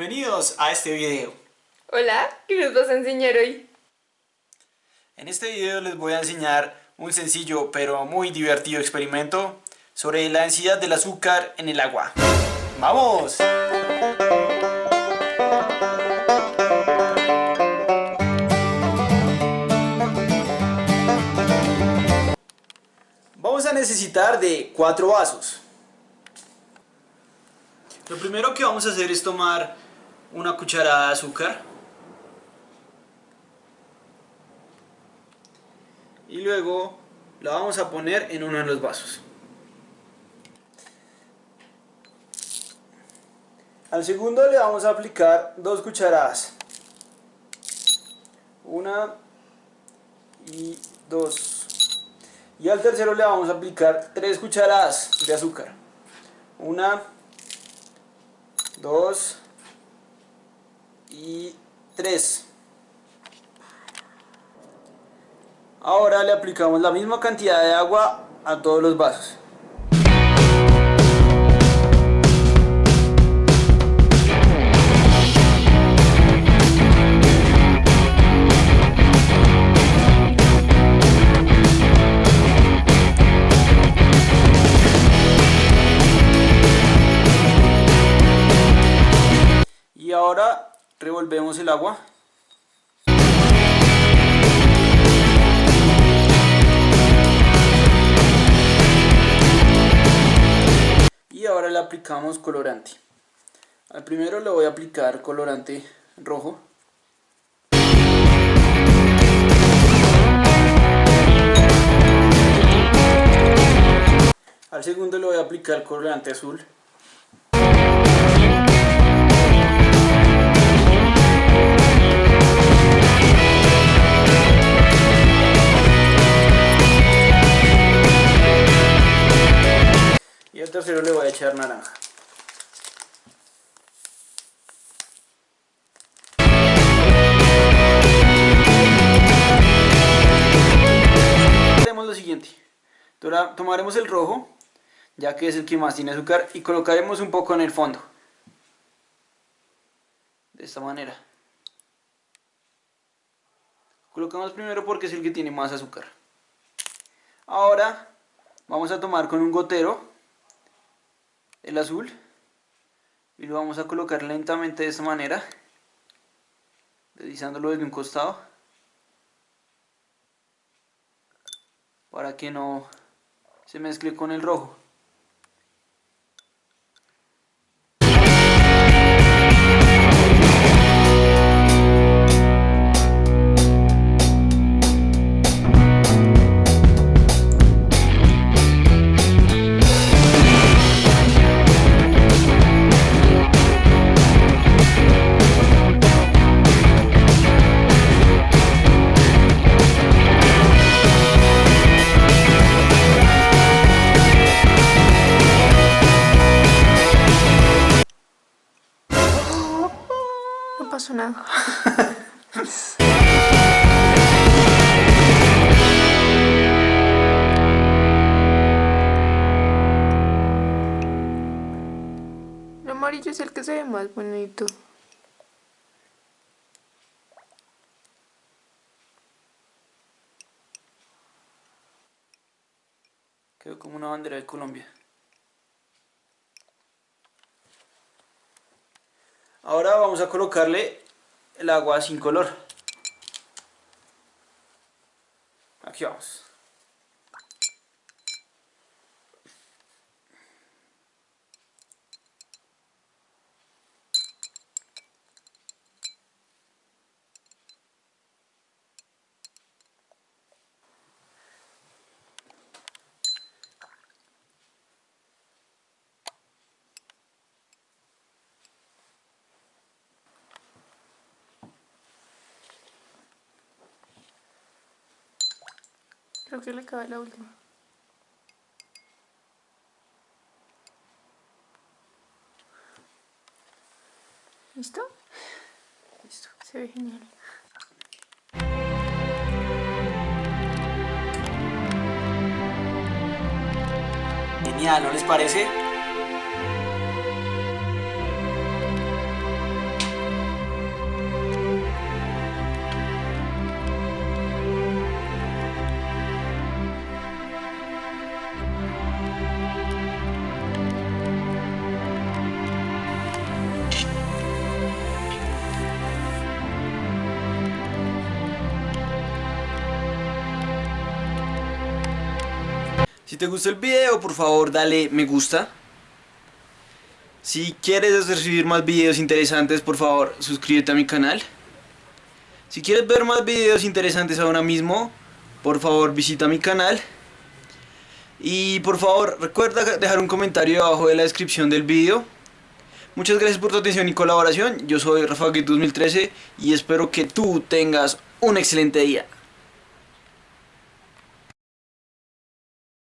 Bienvenidos a este video. Hola, ¿qué nos vas a enseñar hoy? En este video les voy a enseñar un sencillo pero muy divertido experimento sobre la densidad del azúcar en el agua. ¡Vamos! Vamos a necesitar de cuatro vasos. Lo primero que vamos a hacer es tomar una cucharada de azúcar y luego la vamos a poner en uno de los vasos. Al segundo le vamos a aplicar dos cucharadas. Una y dos. Y al tercero le vamos a aplicar tres cucharadas de azúcar. Una, dos y tres. Ahora le aplicamos la misma cantidad de agua a todos los vasos. Revolvemos el agua. Y ahora le aplicamos colorante. Al primero le voy a aplicar colorante rojo. Al segundo le voy a aplicar colorante azul Y al tercero le voy a echar naranja. Haremos lo siguiente. Tomaremos el rojo, ya que es el que más tiene azúcar, y colocaremos un poco en el fondo. De esta manera. Colocamos primero porque es el que tiene más azúcar. Ahora vamos a tomar con un gotero el azul y lo vamos a colocar lentamente de esta manera deslizándolo desde un costado para que no se mezcle con el rojo Nada. El amarillo es el que se ve más bonito. quedó como una bandera de Colombia Ahora vamos a colocarle el agua sin color. Aquí vamos. Creo que le cabe la última. ¿Listo? Listo. Se ve genial. Genial, ¿no les parece? Si te gustó el video, por favor dale me gusta. Si quieres recibir más videos interesantes, por favor suscríbete a mi canal. Si quieres ver más videos interesantes ahora mismo, por favor visita mi canal. Y por favor recuerda dejar un comentario abajo de la descripción del video. Muchas gracias por tu atención y colaboración. Yo soy Rafa 2013 y espero que tú tengas un excelente día.